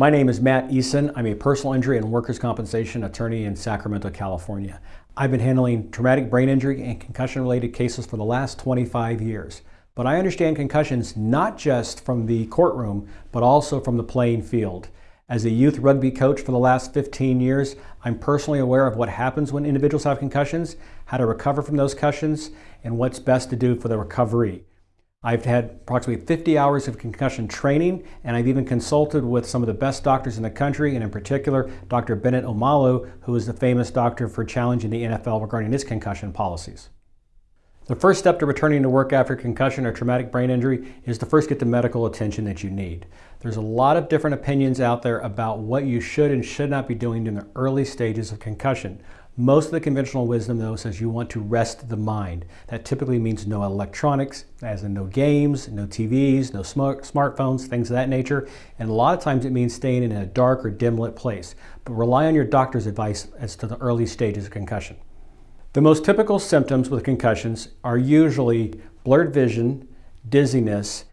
My name is Matt Eason. I'm a personal injury and workers' compensation attorney in Sacramento, California. I've been handling traumatic brain injury and concussion related cases for the last 25 years. But I understand concussions not just from the courtroom, but also from the playing field. As a youth rugby coach for the last 15 years, I'm personally aware of what happens when individuals have concussions, how to recover from those concussions, and what's best to do for the recovery. I've had approximately 50 hours of concussion training, and I've even consulted with some of the best doctors in the country, and in particular, Dr. Bennett Omalu, who is the famous doctor for challenging the NFL regarding its concussion policies. The first step to returning to work after concussion or traumatic brain injury is to first get the medical attention that you need. There's a lot of different opinions out there about what you should and should not be doing in the early stages of concussion. Most of the conventional wisdom, though, says you want to rest the mind. That typically means no electronics, as in no games, no TVs, no smart smartphones, things of that nature. And a lot of times it means staying in a dark or dim lit place. But rely on your doctor's advice as to the early stages of concussion. The most typical symptoms with concussions are usually blurred vision, dizziness,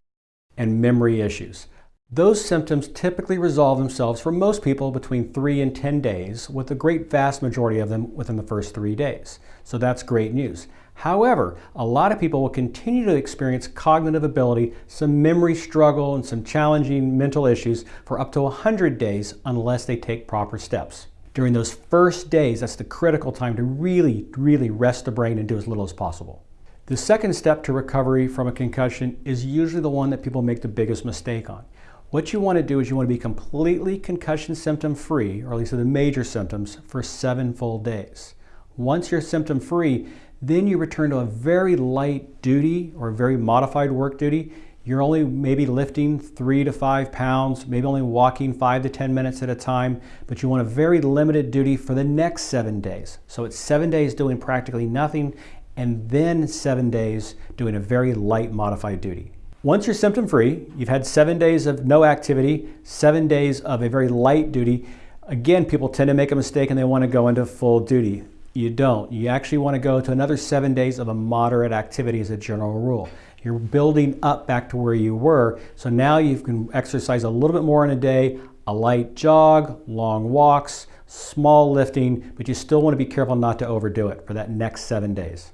and memory issues. Those symptoms typically resolve themselves for most people between 3 and 10 days, with a great vast majority of them within the first three days. So that's great news. However, a lot of people will continue to experience cognitive ability, some memory struggle, and some challenging mental issues for up to 100 days unless they take proper steps. During those first days, that's the critical time to really, really rest the brain and do as little as possible. The second step to recovery from a concussion is usually the one that people make the biggest mistake on. What you want to do is you want to be completely concussion symptom free, or at least the major symptoms, for seven full days. Once you're symptom free, then you return to a very light duty or very modified work duty. You're only maybe lifting three to five pounds, maybe only walking five to 10 minutes at a time, but you want a very limited duty for the next seven days. So it's seven days doing practically nothing, and then seven days doing a very light modified duty. Once you're symptom free, you've had seven days of no activity, seven days of a very light duty. Again, people tend to make a mistake and they want to go into full duty. You don't. You actually want to go to another seven days of a moderate activity as a general rule. You're building up back to where you were. So now you can exercise a little bit more in a day, a light jog, long walks, small lifting, but you still want to be careful not to overdo it for that next seven days.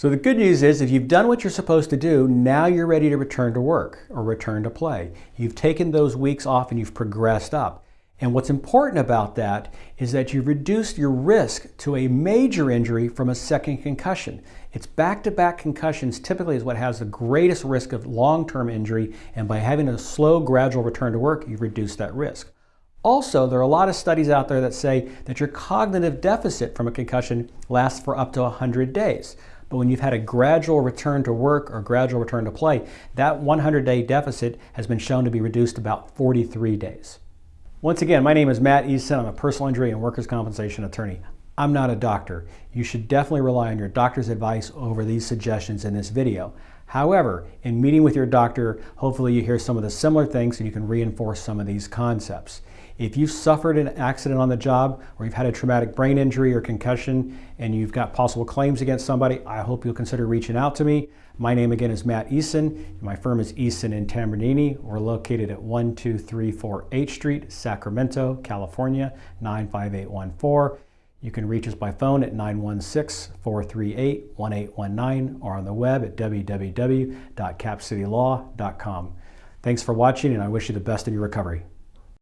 So the good news is if you've done what you're supposed to do, now you're ready to return to work or return to play. You've taken those weeks off and you've progressed up. And what's important about that is that you've reduced your risk to a major injury from a second concussion. It's back-to-back -back concussions typically is what has the greatest risk of long-term injury, and by having a slow, gradual return to work, you've reduced that risk. Also, there are a lot of studies out there that say that your cognitive deficit from a concussion lasts for up to 100 days. But when you've had a gradual return to work or gradual return to play, that 100-day deficit has been shown to be reduced about 43 days. Once again, my name is Matt Eason. I'm a personal injury and workers' compensation attorney. I'm not a doctor. You should definitely rely on your doctor's advice over these suggestions in this video. However, in meeting with your doctor, hopefully you hear some of the similar things and you can reinforce some of these concepts. If you've suffered an accident on the job or you've had a traumatic brain injury or concussion and you've got possible claims against somebody, I hope you'll consider reaching out to me. My name again is Matt Eason. My firm is Eason and Tambornini. We're located at 1234 H Street, Sacramento, California, 95814. You can reach us by phone at 916-438-1819 or on the web at www.capcitylaw.com. Thanks for watching and I wish you the best in your recovery.